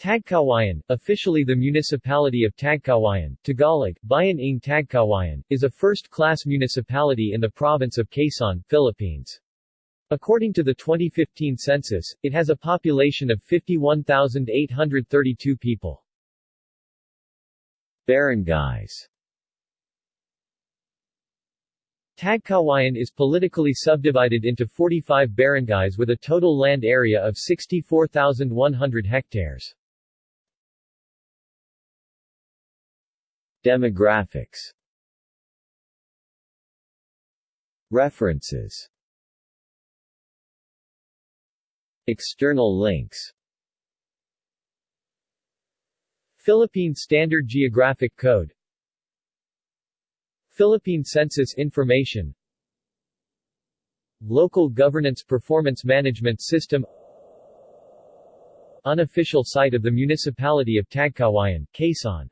Tagkawayan, officially the municipality of Tagkawayan, Tagalog, Bayan ng Tagkawayan, is a first-class municipality in the province of Quezon, Philippines. According to the 2015 census, it has a population of 51,832 people. Barangays Tagkawayan is politically subdivided into 45 barangays with a total land area of 64,100 hectares. Demographics. References. External links. Philippine Standard Geographic Code. Philippine Census Information. Local Governance Performance Management System. Unofficial site of the Municipality of Tagkawayan, Quezon